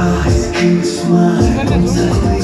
Eyes keep smiling.